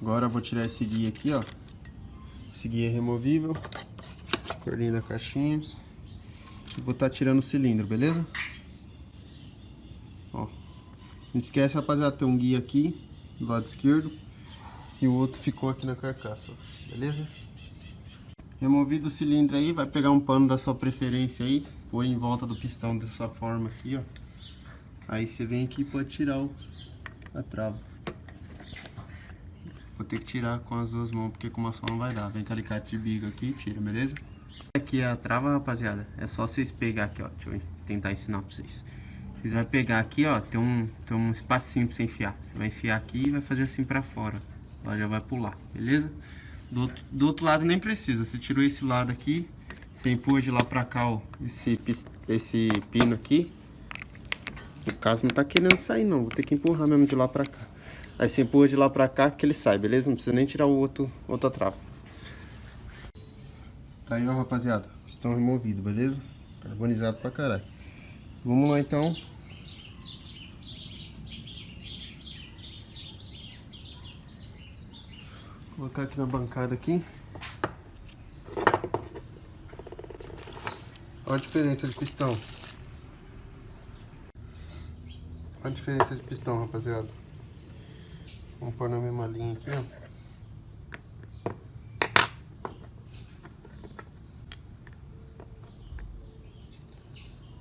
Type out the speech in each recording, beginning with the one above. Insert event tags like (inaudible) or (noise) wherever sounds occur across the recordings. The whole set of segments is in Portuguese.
Agora vou tirar esse guia aqui, ó. Esse guia é removível. Cordinha da caixinha. E vou estar tá tirando o cilindro, beleza? Ó. Não esquece, rapaziada, tem um guia aqui do lado esquerdo. E o outro ficou aqui na carcaça, ó. Beleza? Removido o cilindro aí, vai pegar um pano da sua preferência aí. Põe em volta do pistão dessa forma aqui, ó. Aí você vem aqui e pode tirar o, a trava. Vou ter que tirar com as duas mãos, porque com uma só não vai dar. Vem com alicate de bico aqui e tira, beleza? Aqui é a trava, rapaziada. É só vocês pegar aqui, ó. Deixa eu tentar ensinar pra vocês. Vocês vão pegar aqui, ó. Tem um, tem um espacinho pra você enfiar. Você vai enfiar aqui e vai fazer assim pra fora. Ela já vai pular, beleza? Do, do outro lado nem precisa. Você tirou esse lado aqui. Você empurra de lá pra cá, ó. Esse, esse pino aqui. No caso não tá querendo sair não. Vou ter que empurrar mesmo de lá pra cá. Aí você empurra de lá pra cá que ele sai, beleza? Não precisa nem tirar o outro, outra trava. Tá aí, ó, rapaziada. Pistão removido, beleza? Carbonizado pra caralho. Vamos lá, então. Colocar aqui na bancada aqui. Olha a diferença de pistão. Olha a diferença de pistão, rapaziada. Vamos pôr na mesma linha aqui, ó.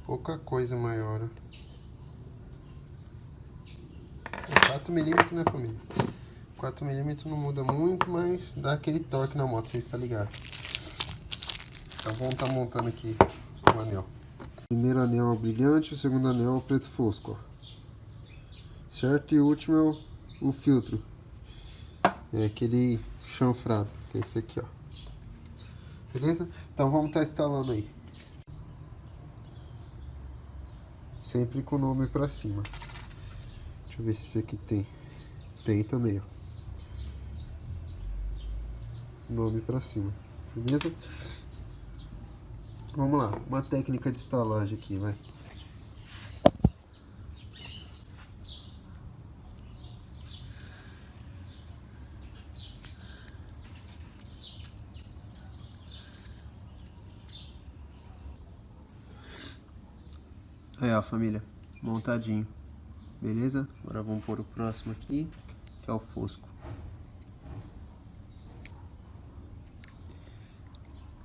Pouca coisa maior, ó. 4 milímetros, né, família? 4 milímetros não muda muito, mas dá aquele torque na moto, você está ligado. Então vamos estar tá montando aqui o anel. O primeiro anel é o brilhante, o segundo anel é o preto fosco, ó. Certo? E o último é o o filtro. É aquele chanfrado, que é esse aqui, ó. Beleza? Então vamos estar tá instalando aí. Sempre com o nome pra cima. Deixa eu ver se esse aqui tem. Tem também, ó. Nome pra cima. Beleza? Vamos lá. Uma técnica de instalagem aqui, vai. Aí ó família, montadinho, beleza? Agora vamos pôr o próximo aqui, que é o fosco.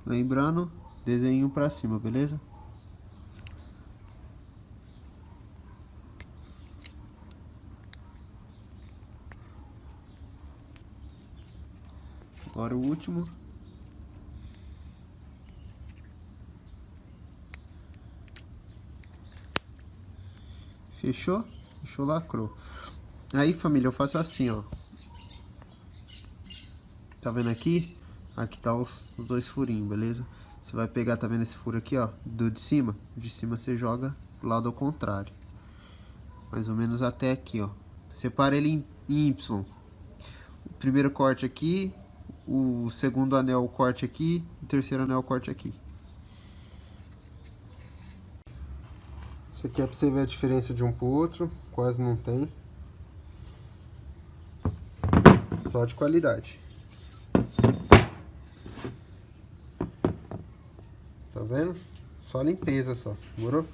Lembrando, desenho pra cima, beleza? Agora o último. Fechou? Fechou, lacrou. Aí, família, eu faço assim, ó. Tá vendo aqui? Aqui tá os, os dois furinhos, beleza? Você vai pegar, tá vendo esse furo aqui, ó? Do de cima. De cima você joga pro lado ao contrário. Mais ou menos até aqui, ó. Separa ele em, em Y. O primeiro corte aqui, o segundo anel o corte aqui, o terceiro anel o corte aqui. Isso aqui é pra você ver a diferença de um pro outro, quase não tem. Só de qualidade. Vendo? Só limpeza só, demorou?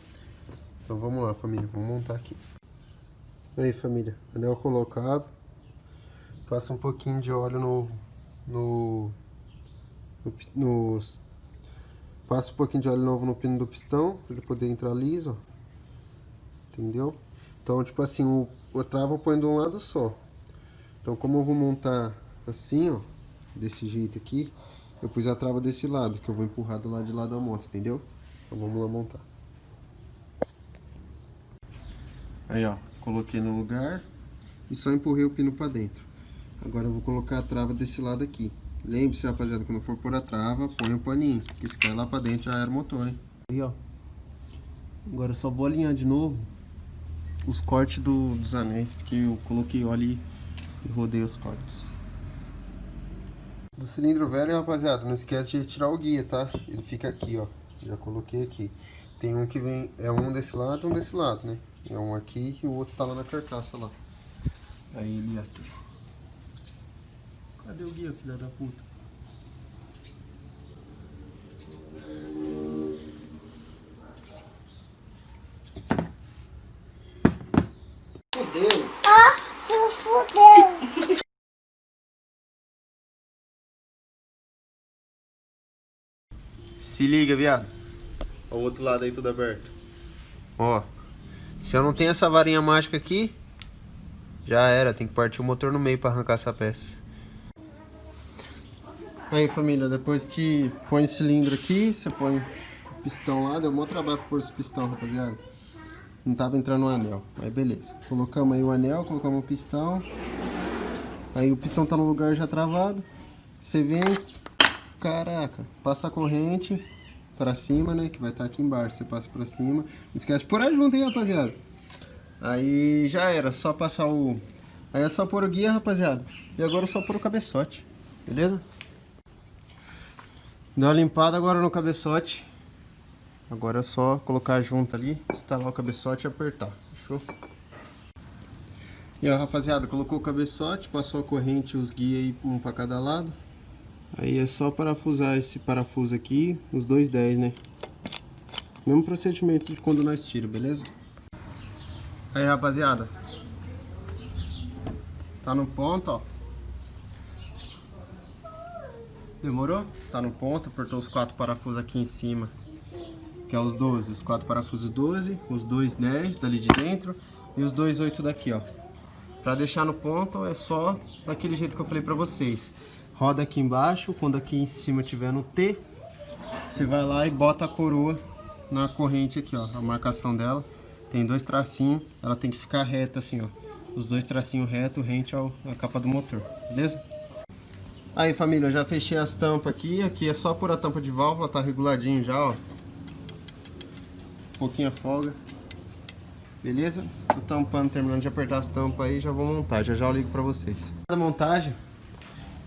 Então vamos lá, família, vamos montar aqui. Aí, família, anel colocado. Passa um pouquinho de óleo novo no, no, no passa um pouquinho de óleo novo no pino do pistão, para ele poder entrar liso, ó entendeu? Então, tipo assim, o, o trava eu ponho de um lado só. Então, como eu vou montar assim, ó, desse jeito aqui, eu pus a trava desse lado, que eu vou empurrar do lado de lá da moto, entendeu? Então, vamos lá montar. Aí, ó, coloquei no lugar e só empurrei o pino pra dentro. Agora eu vou colocar a trava desse lado aqui. Lembre-se, rapaziada, quando for pôr a trava, põe o paninho, que se cair lá pra dentro já era o motor, hein? Aí, ó. Agora eu só vou alinhar de novo os cortes do, dos anéis, porque eu coloquei óleo e rodei os cortes. Do cilindro velho, rapaziada, não esquece de retirar o guia, tá? Ele fica aqui, ó. Já coloquei aqui. Tem um que vem, é um desse lado e um desse lado, né? É um aqui e o outro tá lá na carcaça lá. Aí ele aqui. Cadê o guia, filha da puta? Fudeu! Ah, se fudeu. (laughs) Se liga, viado. Ó, o outro lado aí tudo aberto. Ó. Se eu não tenho essa varinha mágica aqui, já era. Tem que partir o motor no meio pra arrancar essa peça. Aí, família, depois que põe o cilindro aqui, você põe o pistão lá. Deu um bom trabalho pra pôr esse pistão, rapaziada. Não tava entrando o anel. Aí, beleza. Colocamos aí o anel, colocamos o pistão. Aí o pistão tá no lugar já travado. Você vem, caraca, passa a corrente pra cima, né? Que vai estar aqui embaixo. Você passa pra cima. Esquece pôr aí junto, hein, rapaziada. Aí já era, só passar o... Aí é só pôr o guia, rapaziada. E agora é só pôr o cabeçote, beleza? Deu uma limpada agora no cabeçote. Agora é só colocar junto ali, instalar o cabeçote e apertar, fechou? E ó, rapaziada, colocou o cabeçote, passou a corrente os guias aí, um pra cada lado. Aí é só parafusar esse parafuso aqui, os dois 10, né? Mesmo procedimento de quando nós tira, beleza? Aí, rapaziada. Tá no ponto, ó. Demorou? Tá no ponto, apertou os quatro parafusos aqui em cima. Que é os 12, os quatro parafusos 12, os dois 10 dali de dentro e os dois 8 daqui, ó. Pra deixar no ponto é só daquele jeito que eu falei pra vocês. Roda aqui embaixo, quando aqui em cima tiver no T, você vai lá e bota a coroa na corrente aqui, ó, a marcação dela. Tem dois tracinhos, ela tem que ficar reta assim, ó. Os dois tracinhos reto, rente ao, à capa do motor, beleza? Aí família, eu já fechei as tampas aqui, aqui é só por a tampa de válvula, tá reguladinho já, ó. Pouquinha folga. Beleza? Tô tampando, terminando de apertar as tampas aí, já vou montar, já já eu ligo pra vocês. A montagem,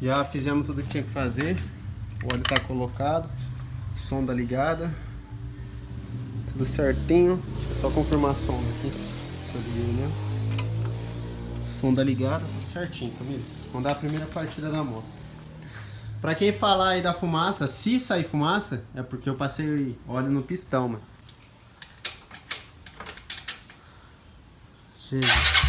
já fizemos tudo que tinha que fazer. O óleo tá colocado, sonda ligada. Tudo certinho. Deixa eu só confirmar a sonda aqui. Né? Sonda ligada, tudo certinho, família. Vamos dar a primeira partida da moto. Pra quem falar aí da fumaça, se sair fumaça, é porque eu passei óleo no pistão, mano. Jesus.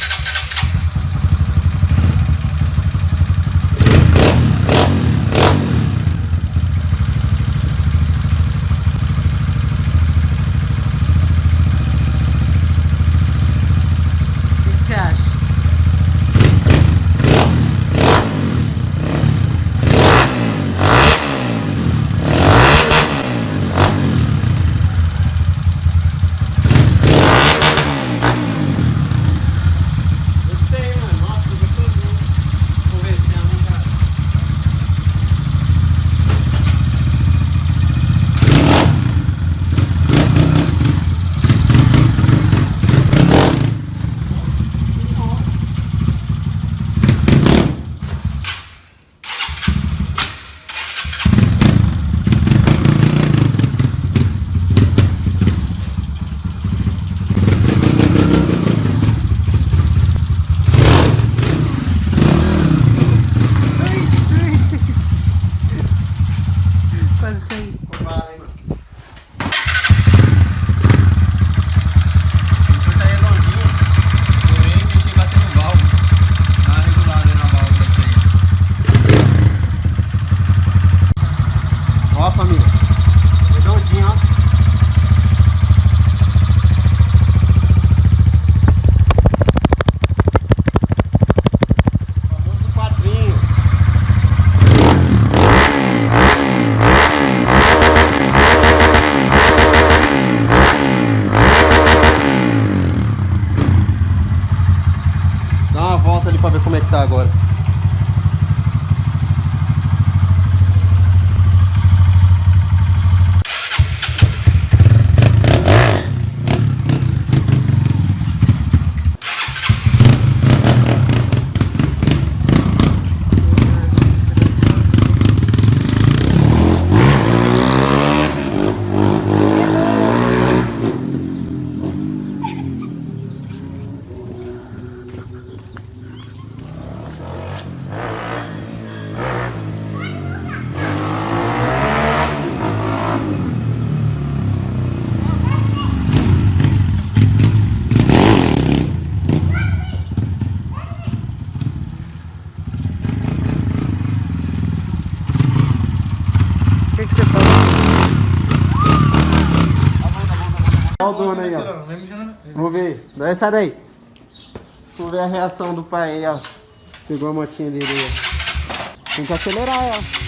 Montona aí, ó. Não vai mijar na- Vamos ver. Daí, sai daí. Vamos ver a reação do pai aí, ó. Pegou a motinha dele aí, ó. Tem que acelerar, ó.